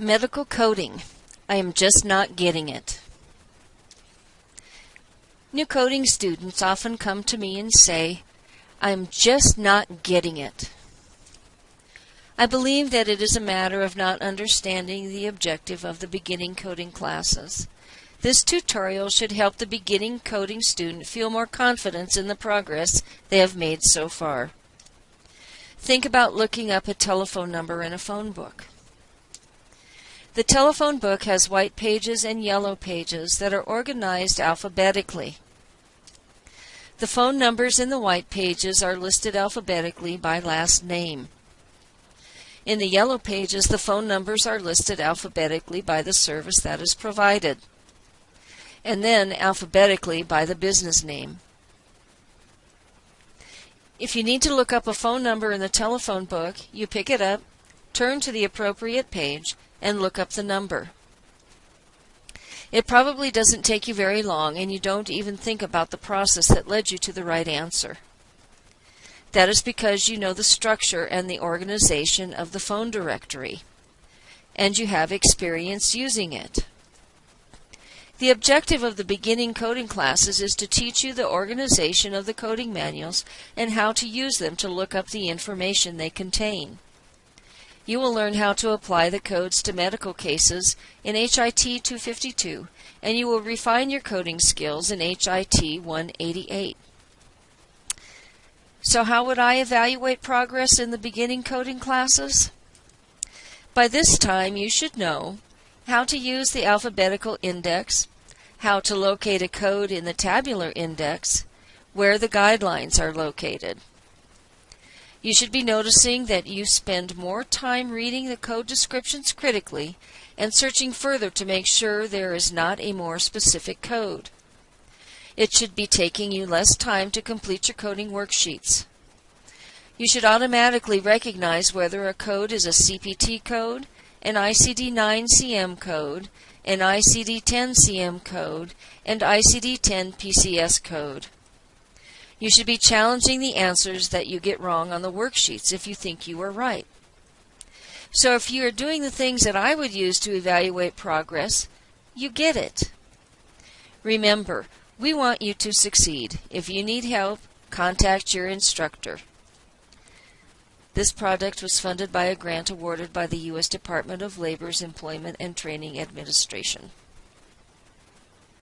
Medical coding. I am just not getting it. New coding students often come to me and say, I'm just not getting it. I believe that it is a matter of not understanding the objective of the beginning coding classes. This tutorial should help the beginning coding student feel more confidence in the progress they have made so far. Think about looking up a telephone number in a phone book. The telephone book has white pages and yellow pages that are organized alphabetically. The phone numbers in the white pages are listed alphabetically by last name. In the yellow pages, the phone numbers are listed alphabetically by the service that is provided, and then alphabetically by the business name. If you need to look up a phone number in the telephone book, you pick it up, turn to the appropriate page, and look up the number. It probably doesn't take you very long and you don't even think about the process that led you to the right answer. That is because you know the structure and the organization of the phone directory, and you have experience using it. The objective of the beginning coding classes is to teach you the organization of the coding manuals and how to use them to look up the information they contain. You will learn how to apply the codes to medical cases in HIT 252, and you will refine your coding skills in HIT 188. So how would I evaluate progress in the beginning coding classes? By this time you should know how to use the alphabetical index, how to locate a code in the tabular index, where the guidelines are located. You should be noticing that you spend more time reading the code descriptions critically and searching further to make sure there is not a more specific code. It should be taking you less time to complete your coding worksheets. You should automatically recognize whether a code is a CPT code, an ICD-9 CM code, an ICD-10 CM code, and ICD-10 PCS code. You should be challenging the answers that you get wrong on the worksheets if you think you are right. So if you are doing the things that I would use to evaluate progress, you get it. Remember, we want you to succeed. If you need help, contact your instructor. This project was funded by a grant awarded by the U.S. Department of Labor's Employment and Training Administration.